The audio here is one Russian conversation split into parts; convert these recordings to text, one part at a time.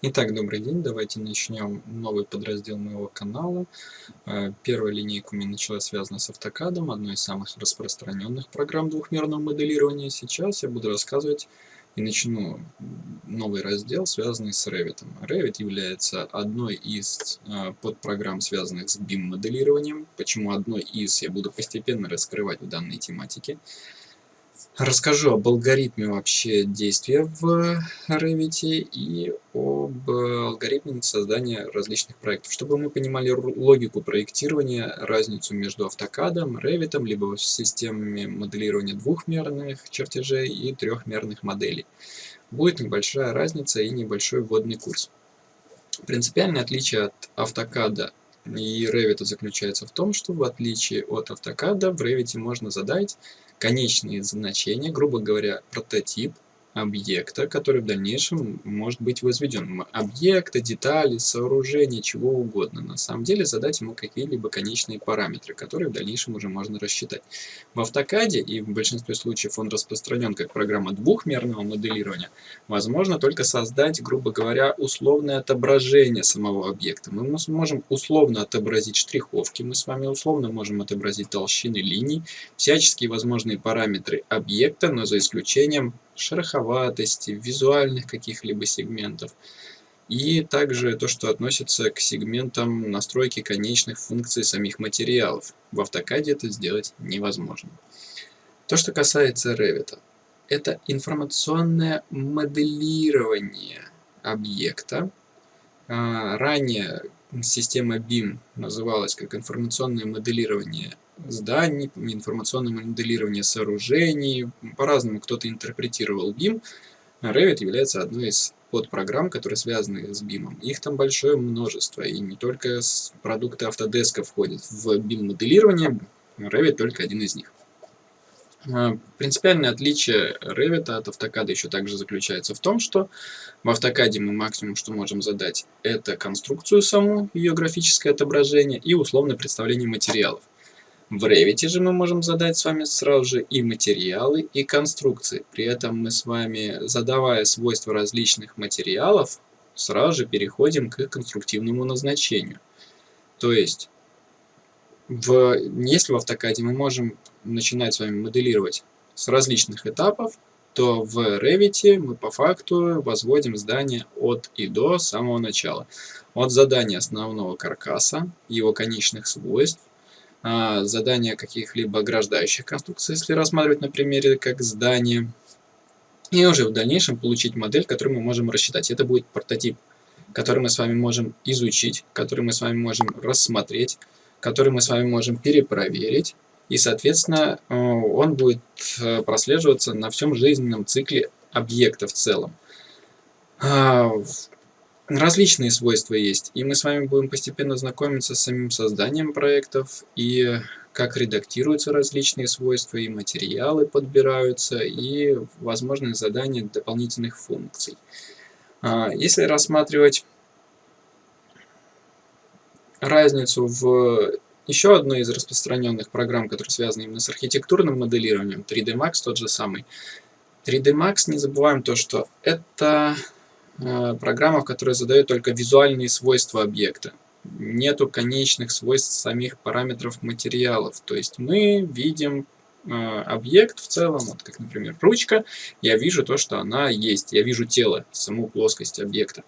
Итак, добрый день. Давайте начнем новый подраздел моего канала. Э, первая линейка у меня началась связана с автокадом, одной из самых распространенных программ двухмерного моделирования. Сейчас я буду рассказывать и начну новый раздел, связанный с Revit. Revit является одной из э, подпрограмм, связанных с BIM-моделированием. Почему одной из, я буду постепенно раскрывать в данной тематике. Расскажу об алгоритме вообще действия в Revit и об алгоритме создания различных проектов, чтобы мы понимали логику проектирования, разницу между автокадом, Revit, либо системами моделирования двухмерных чертежей и трехмерных моделей. Будет небольшая разница и небольшой вводный курс. Принципиальное отличие от автокада и Revit заключается в том, что в отличие от автокада в Revit можно задать конечные значения, грубо говоря, прототип объекта, который в дальнейшем может быть возведен. Объекта, детали, сооружения, чего угодно. На самом деле задать ему какие-либо конечные параметры, которые в дальнейшем уже можно рассчитать. В автокаде, и в большинстве случаев он распространен как программа двухмерного моделирования, возможно только создать, грубо говоря, условное отображение самого объекта. Мы можем условно отобразить штриховки, мы с вами условно можем отобразить толщины линий, всяческие возможные параметры объекта, но за исключением шероховатости, визуальных каких-либо сегментов. И также то, что относится к сегментам настройки конечных функций самих материалов. В автокаде это сделать невозможно. То, что касается Revit, это информационное моделирование объекта. А, ранее система BIM называлась как информационное моделирование зданий, информационное моделирование сооружений. По-разному кто-то интерпретировал BIM. Revit является одной из подпрограмм, которые связаны с BIM. Их там большое множество, и не только продукты Autodesk входят в BIM-моделирование, Revit только один из них. А, принципиальное отличие Revit от автокада еще также заключается в том, что в автокаде мы максимум, что можем задать, это конструкцию саму, ее графическое отображение и условное представление материалов. В Revit же мы можем задать с вами сразу же и материалы, и конструкции. При этом мы с вами, задавая свойства различных материалов, сразу же переходим к конструктивному назначению. То есть, в, если в автокаде мы можем начинать с вами моделировать с различных этапов, то в Revit мы по факту возводим здание от и до самого начала. От задания основного каркаса, его конечных свойств, а, задания каких-либо ограждающих конструкций, если рассматривать на примере как здание, и уже в дальнейшем получить модель, которую мы можем рассчитать. Это будет прототип, который мы с вами можем изучить, который мы с вами можем рассмотреть, который мы с вами можем перепроверить, и, соответственно, э, он будет э, прослеживаться на всем жизненном цикле объекта в целом. Различные свойства есть, и мы с вами будем постепенно знакомиться с самим созданием проектов, и как редактируются различные свойства, и материалы подбираются, и возможные задания дополнительных функций. А, если рассматривать разницу в еще одной из распространенных программ, которые связаны именно с архитектурным моделированием, 3D Max тот же самый. 3D Max, не забываем то, что это Э, программа, которая задает только визуальные свойства объекта. Нету конечных свойств самих параметров материалов. То есть мы видим объект в целом, вот как, например, ручка, я вижу то, что она есть. Я вижу тело, саму плоскость объекта.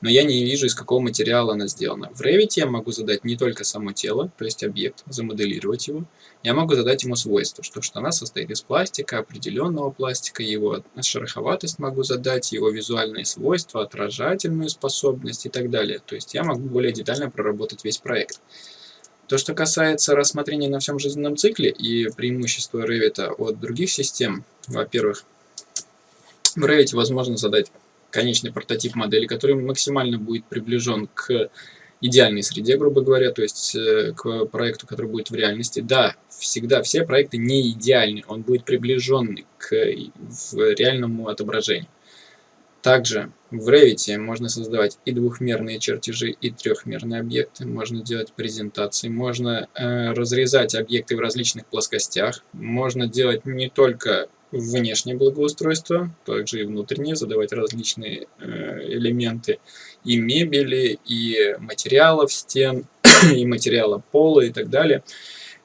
Но я не вижу, из какого материала она сделана. В Revit я могу задать не только само тело, то есть объект, замоделировать его. Я могу задать ему свойства, что, что она состоит из пластика, определенного пластика, его шероховатость могу задать, его визуальные свойства, отражательную способность и так далее. То есть я могу более детально проработать весь проект. То, что касается рассмотрения на всем жизненном цикле и преимущества Revit от других систем, во-первых, в Revit возможно задать конечный прототип модели, который максимально будет приближен к идеальной среде, грубо говоря, то есть э, к проекту, который будет в реальности. Да, всегда все проекты не идеальны, он будет приближен к реальному отображению. Также в Revit можно создавать и двухмерные чертежи, и трехмерные объекты, можно делать презентации, можно э, разрезать объекты в различных плоскостях, можно делать не только внешнее благоустройство, также и внутреннее, задавать различные э, элементы и мебели, и материалов стен, и материала пола и так далее.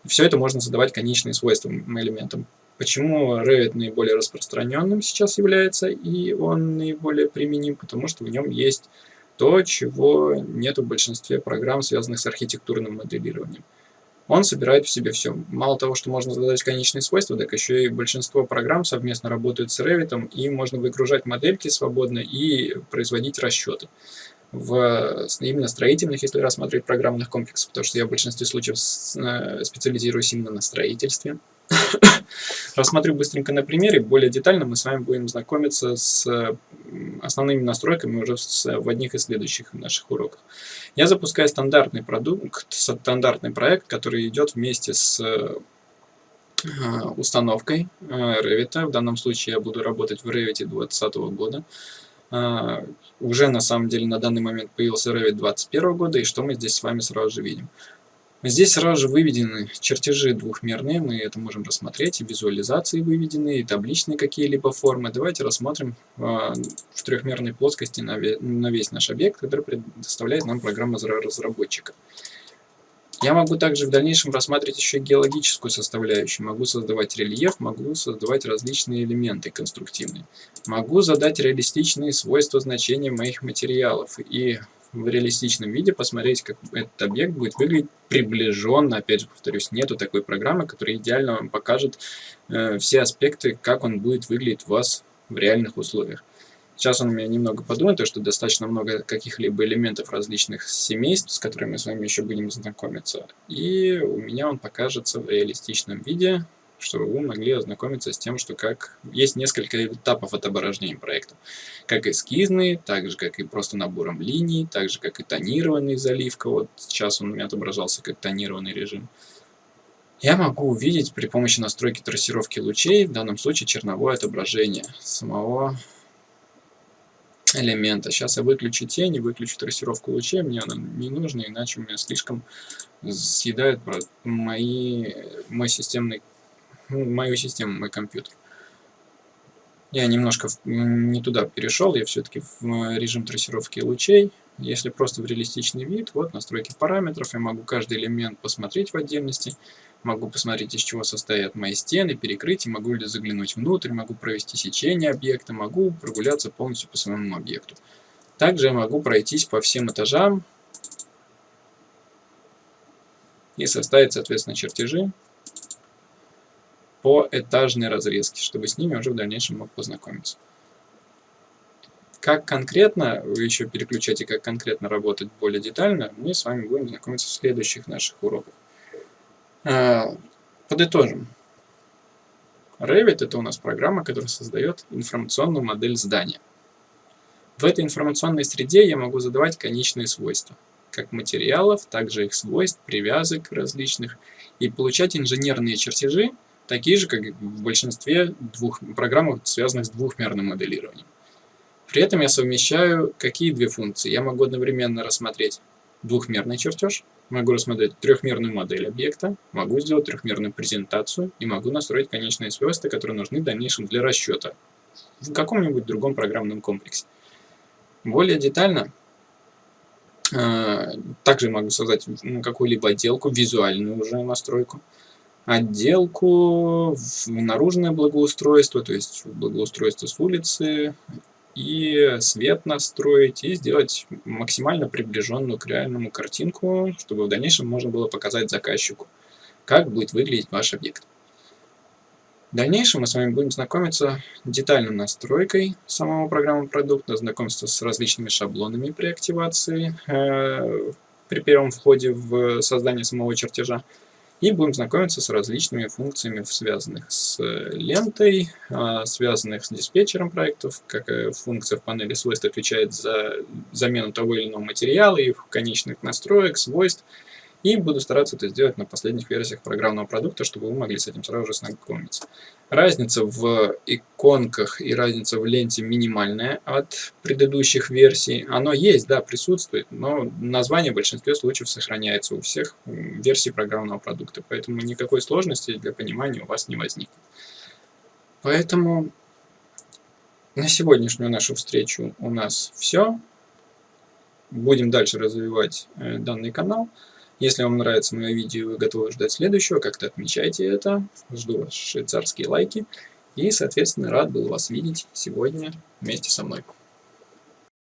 Все это можно задавать конечные свойства элементам. Почему Revit наиболее распространенным сейчас является, и он наиболее применим? Потому что в нем есть то, чего нет в большинстве программ, связанных с архитектурным моделированием. Он собирает в себе все. Мало того, что можно задать конечные свойства, так еще и большинство программ совместно работают с Revit, и можно выгружать модельки свободно и производить расчеты. В именно строительных, если рассматривать программных комплексов, потому что я в большинстве случаев э, специализируюсь именно на строительстве. Рассмотрю быстренько на примере, более детально мы с вами будем знакомиться с основными настройками уже в одних из следующих наших уроков. Я запускаю стандартный продукт, стандартный проект, который идет вместе с э, установкой э, Revit. В данном случае я буду работать в Revit 2020 года. Uh, уже на самом деле на данный момент появился Revit 2021 года, и что мы здесь с вами сразу же видим. Здесь сразу же выведены чертежи двухмерные, мы это можем рассмотреть, и визуализации выведены, и табличные какие-либо формы. Давайте рассмотрим э, в трехмерной плоскости на весь наш объект, который предоставляет нам программа разработчика. Я могу также в дальнейшем рассматривать еще геологическую составляющую. Могу создавать рельеф, могу создавать различные элементы конструктивные. Могу задать реалистичные свойства значения моих материалов. И в реалистичном виде, посмотреть, как этот объект будет выглядеть приближенно. Опять же, повторюсь, нету такой программы, которая идеально вам покажет э, все аспекты, как он будет выглядеть у вас в реальных условиях. Сейчас он у меня немного подумает, то что достаточно много каких-либо элементов различных семейств, с которыми мы с вами еще будем знакомиться. И у меня он покажется в реалистичном виде чтобы вы могли ознакомиться с тем, что как есть несколько этапов отображения проекта. Как эскизный, так же, как и просто набором линий, так же, как и тонированный заливка. Вот сейчас он у меня отображался как тонированный режим. Я могу увидеть при помощи настройки трассировки лучей, в данном случае черновое отображение самого элемента. Сейчас я выключу тени, выключу трассировку лучей, мне она не нужна, иначе у меня слишком съедает мои, мой системный мою систему, мой компьютер. Я немножко не туда перешел, я все-таки в э, режим трассировки лучей. Если просто в реалистичный вид, вот настройки параметров, я могу каждый элемент посмотреть в отдельности, могу посмотреть, из чего состоят мои стены, перекрытия, могу ли заглянуть внутрь, могу провести сечение объекта, могу прогуляться полностью по своему объекту. Также я могу пройтись по всем этажам и составить, соответственно, чертежи по этажной разрезке, чтобы с ними уже в дальнейшем мог познакомиться. Как конкретно, вы еще переключаете, как конкретно работать более детально, мы с вами будем знакомиться в следующих наших уроках. А, подытожим. Revit это у нас программа, которая создает информационную модель здания. В этой информационной среде я могу задавать конечные свойства, как материалов, так же их свойств, привязок различных, и получать инженерные чертежи, такие же, как и в большинстве двух программ, связанных с двухмерным моделированием. При этом я совмещаю какие две функции. Я могу одновременно рассмотреть двухмерный чертеж, могу рассмотреть трехмерную модель объекта, могу сделать трехмерную презентацию и могу настроить конечные свойства, которые нужны в дальнейшем для расчета в каком-нибудь другом программном комплексе. Более детально э, также могу создать какую-либо отделку, визуальную уже настройку, отделку, в наружное благоустройство, то есть благоустройство с улицы, и свет настроить, и сделать максимально приближенную к реальному картинку, чтобы в дальнейшем можно было показать заказчику, как будет выглядеть ваш объект. В дальнейшем мы с вами будем знакомиться детальной настройкой самого программы продукта, знакомиться с различными шаблонами при активации, э, при первом входе в создание самого чертежа, и будем знакомиться с различными функциями, связанных с э, лентой, а, связанных с диспетчером проектов, как функция в панели свойств отвечает за замену того или иного материала, их конечных настроек, свойств, и буду стараться это сделать на последних версиях программного продукта, чтобы вы могли с этим сразу же знакомиться. Разница в иконках и разница в ленте минимальная от предыдущих версий. Оно есть, да, присутствует, но название в большинстве случаев сохраняется у всех версий программного продукта, поэтому никакой сложности для понимания у вас не возникнет. Поэтому на сегодняшнюю нашу встречу у нас все. Будем дальше развивать э, данный канал. Если вам нравится мое видео и вы готовы ждать следующего, как-то отмечайте это. Жду ваши швейцарские лайки. И, соответственно, рад был вас видеть сегодня вместе со мной.